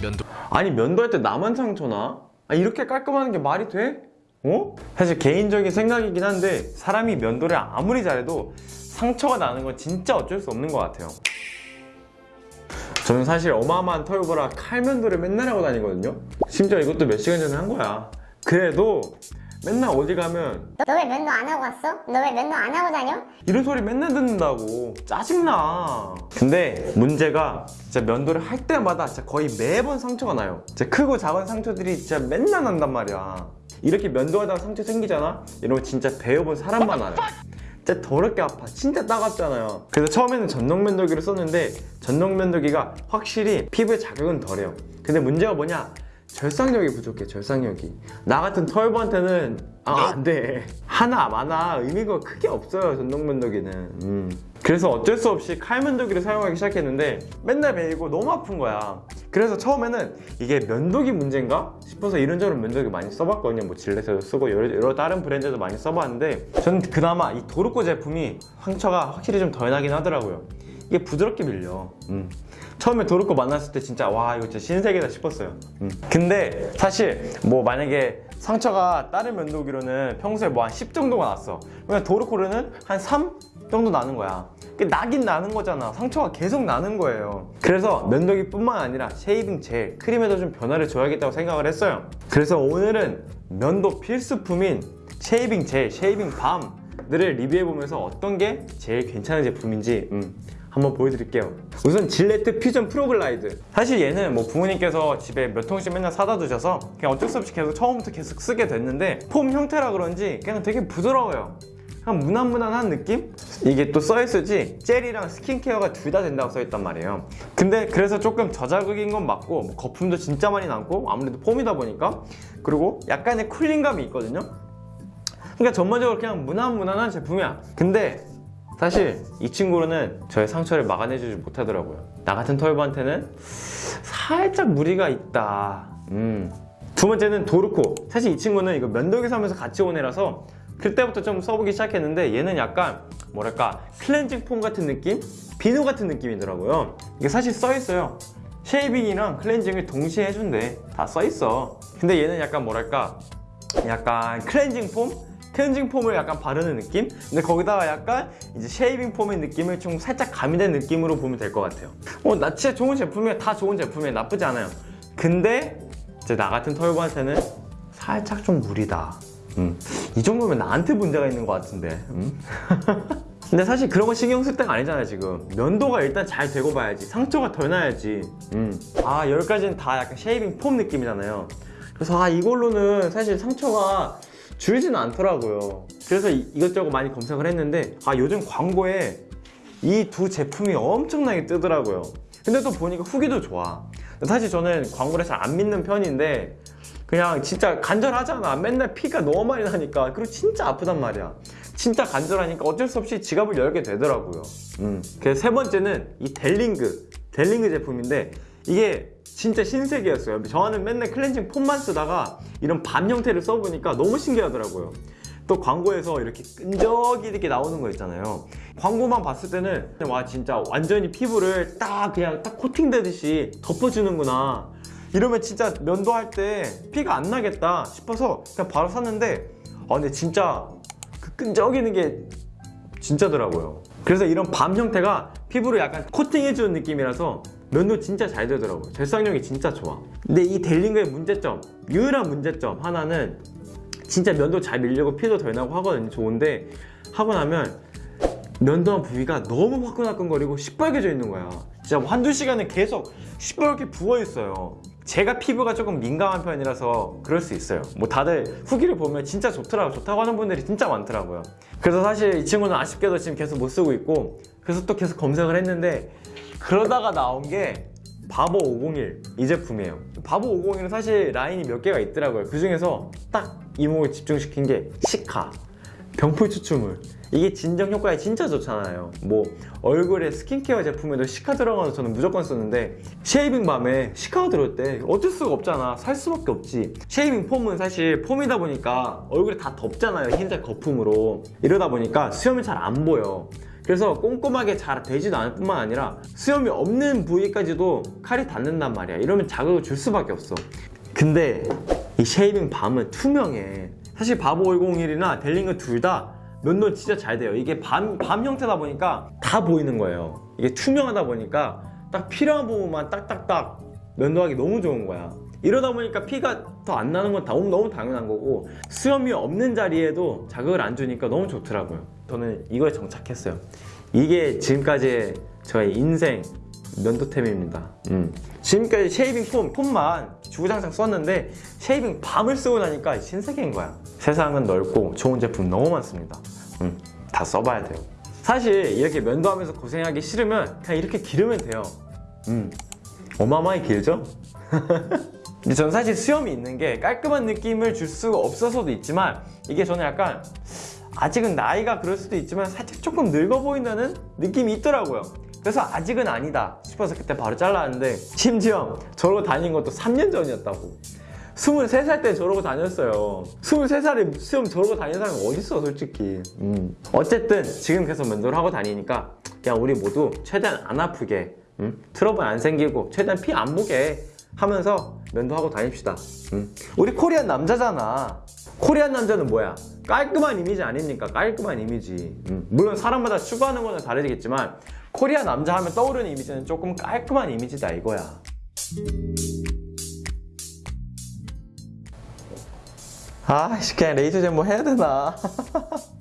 면도 아니 면도할 때 나만 상처나? 아, 이렇게 깔끔하는 게 말이 돼? 어? 사실 개인적인 생각이긴 한데 사람이 면도를 아무리 잘해도 상처가 나는 건 진짜 어쩔 수 없는 것 같아요 저는 사실 어마어마한 털보라 칼면도를 맨날 하고 다니거든요 심지어 이것도 몇 시간 전에 한 거야 그래도 맨날 어디 가면 너 왜 면도 안 하고 왔어? 너 왜 면도 안 하고 다녀? 이런 소리 맨날 듣는다고. 짜증나. 근데 문제가 진짜 면도를 할 때마다 진짜 거의 매번 상처가 나요. 진짜 크고 작은 상처들이 진짜 맨날 난단 말이야. 이렇게 면도하다가 상처 생기잖아? 이러면 진짜 배워본 사람만 알아요 진짜 더럽게 아파. 진짜 따갑잖아요. 그래서 처음에는 전동 면도기를 썼는데 전동 면도기가 확실히 피부에 자극은 덜해요. 근데 문제가 뭐냐 절상력이 부족해 절상력이. 나 같은 털보한테는 아 안돼. 하나 많아. 의미가 크게 없어요 전동 면도기는. 음. 그래서 어쩔 수 없이 칼 면도기를 사용하기 시작했는데 맨날 베이고 너무 아픈 거야. 그래서 처음에는 이게 면도기 문제인가 싶어서 이런저런 면도기 많이 써봤거든요. 뭐 질레트도 쓰고 여러, 여러 다른 브랜드도 많이 써봤는데 저는 그나마 이 도르코 제품이 상처가 확실히 좀 덜 나긴 하더라고요. 이게 부드럽게 밀려. 음. 처음에 도르코 만났을 때 진짜 와 이거 진짜 신세계다 싶었어요. 음. 근데 사실 뭐 만약에 상처가 다른 면도기로는 평소에 뭐 한 10 정도가 났어. 그냥 도르코르는 한 3 정도 나는 거야. 그 나긴 나는 거잖아. 상처가 계속 나는 거예요. 그래서 면도기 뿐만 아니라 shaving 젤, 크림에도 좀 변화를 줘야겠다고 생각을 했어요. 그래서 오늘은 면도 필수품인 shaving 젤, shaving balm 들을 리뷰해보면서 어떤 게 제일 괜찮은 제품인지 음, 한번 보여드릴게요. 우선 질레트 퓨전 프로글라이드. 사실 얘는 뭐 부모님께서 집에 몇 통씩 맨날 사다 두셔서 그냥 어쩔 수 없이 계속 처음부터 계속 쓰게 됐는데 foam 형태라 그런지 그냥 되게 부드러워요. 그냥 무난무난한 느낌? 이게 또 써있을지 젤이랑 스킨케어가 둘 다 된다고 써있단 말이에요. 근데 그래서 조금 저자극인 건 맞고 뭐 거품도 진짜 많이 남고 아무래도 폼이다 보니까. 그리고 약간의 쿨링감이 있거든요 그러니까 전반적으로 그냥 무난무난한 제품이야. 근데 사실 이 친구로는 저의 상처를 막아내주지 못하더라고요. 나 같은 털보한테는 살짝 무리가 있다. 음. 두 번째는 도르코. 사실 이 친구는 이거 면도기 사면서 같이 온 애라서 그때부터 좀 써보기 시작했는데 얘는 약간 뭐랄까 cleansing foam 같은 느낌? 비누 같은 느낌이더라고요. 이게 사실 써있어요. shaving이랑 cleansing을 동시에 해준대. 다 써있어. 근데 얘는 약간 뭐랄까 약간 cleansing foam? cleansing foam을 약간 바르는 느낌? 근데 거기다가 약간 이제 shaving foam의 느낌을 좀 살짝 가미된 느낌으로 보면 될 것 같아요. 어, 나 진짜 좋은 제품이야. 다 좋은 제품이에요 나쁘지 않아요. 근데 이제 나 같은 털보한테는 살짝 좀 무리다. 음. 이 정도면 나한테 문제가 있는 것 같은데. 음? 근데 사실 그런 거 신경 쓸 때가 아니잖아요 지금. 면도가 일단 잘 되고 봐야지. 상처가 덜 나야지. 음. 아 여기까지는 다 약간 shaving foam 느낌이잖아요. 그래서 아 이걸로는 사실 상처가 줄지는 않더라고요. 그래서 이, 이것저것 많이 검색을 했는데 아 요즘 광고에 이 두 제품이 엄청나게 뜨더라고요. 근데 또 보니까 후기도 좋아. 사실 저는 광고를 잘 안 믿는 편인데 그냥 진짜 간절하잖아. 맨날 피가 너무 많이 나니까. 그리고 진짜 아프단 말이야. 진짜 간절하니까 어쩔 수 없이 지갑을 열게 되더라고요. 음. 그래서 세 번째는 이 델링그 델링그 제품인데 이게 진짜 신세계였어요. 저는 맨날 클렌징 폼만 쓰다가 이런 밤 형태를 써보니까 너무 신기하더라고요. 또 광고에서 이렇게 끈적이 이렇게 나오는 거 있잖아요. 광고만 봤을 때는 와 진짜 완전히 피부를 딱 그냥 딱 코팅되듯이 덮어주는구나. 이러면 진짜 면도할 때 피가 안 나겠다 싶어서 그냥 바로 샀는데 아 근데 진짜 그 끈적이는 게 진짜더라고요. 그래서 이런 밤 형태가 피부를 약간 코팅해주는 느낌이라서 면도 진짜 잘 되더라고요. 절상력이 진짜 좋아. 근데 이 델링그의 문제점 유일한 문제점 하나는 진짜 면도 잘 밀리고 피도 덜 나고 하거든요. 좋은데 하고 나면 면도한 부위가 너무 화끈화끈거리고 시뻘개져 있는 거야. 진짜 뭐 한두 시간은 계속 시뻘게 부어있어요. 제가 피부가 조금 민감한 편이라서 그럴 수 있어요. 뭐 다들 후기를 보면 진짜 좋더라고 좋다고 하는 분들이 진짜 많더라고요. 그래서 사실 이 친구는 아쉽게도 지금 계속 못 쓰고 있고 그래서 또 계속 검색을 했는데 그러다가 나온 게 바보 501 이 제품이에요. 바버501은 사실 라인이 몇 개가 있더라고요. 그 중에서 딱 이목을 집중시킨 게 cica. 병풀 추출물. 이게 진정 효과에 진짜 좋잖아요. 뭐 얼굴에 스킨케어 제품에도 cica 들어가서 저는 무조건 쓰는데 shaving balm에 cica가 들어올 때 어쩔 수가 없잖아. 살 수밖에 없지. shaving foam은 사실 foam이다 보니까 얼굴이 다 덮잖아요. 흰색 거품으로. 이러다 보니까 수염이 잘 안 보여 그래서 꼼꼼하게 잘 되지도 않을 뿐만 아니라 수염이 없는 부위까지도 칼이 닿는단 말이야. 이러면 자극을 줄 수밖에 없어. 근데 이 shaving balm은 투명해. 사실 바버501이나 델링은 둘다 면도 진짜 잘 돼요. 이게 balm, balm 형태다 보니까 다 보이는 거예요. 이게 투명하다 보니까 딱 필요한 부분만 딱딱딱 면도하기 너무 좋은 거야. 이러다 보니까 피가 더 안 나는 건 너무, 너무 당연한 거고 수염이 없는 자리에도 자극을 안 주니까 너무 좋더라고요 저는 이거에 정착했어요. 이게 지금까지의 저의 인생 면도템입니다. 음. 지금까지 shaving foam, foam만 주구장창 썼는데 shaving balm을 쓰고 나니까 신세계인 거야. 세상은 넓고 좋은 제품 너무 많습니다. 음, 다 써봐야 돼요. 사실 이렇게 면도하면서 고생하기 싫으면 그냥 이렇게 기르면 돼요. 음, 어마어마하게 길죠? 근데 저는 사실 수염이 있는 게 깔끔한 느낌을 줄 수가 없어서도 있지만 이게 저는 약간 아직은 나이가 그럴 수도 있지만 살짝 조금 늙어 보인다는 느낌이 있더라고요 그래서 아직은 아니다 싶어서 그때 바로 잘랐는데 심지어 저러고 다닌 것도 3년 전이었다고 23살 때 저러고 다녔어요 23살에 수염 저러고 다니는 사람이 어딨어 솔직히 음. 어쨌든 지금 계속 면도를 하고 다니니까 그냥 우리 모두 최대한 안 아프게 음? 트러블 안 생기고 최대한 피 안 보게 하면서 면도하고 다닙시다 음. 우리 Korean 남자잖아 Korean 남자는 뭐야? 깔끔한 이미지 아닙니까? 깔끔한 이미지 음. 물론 사람마다 추구하는 거는 다르겠지만 코리안 남자 하면 떠오르는 이미지는 조금 깔끔한 이미지다 이거야 아, 씨, 그냥 레이저 젠뭐 해야 되나?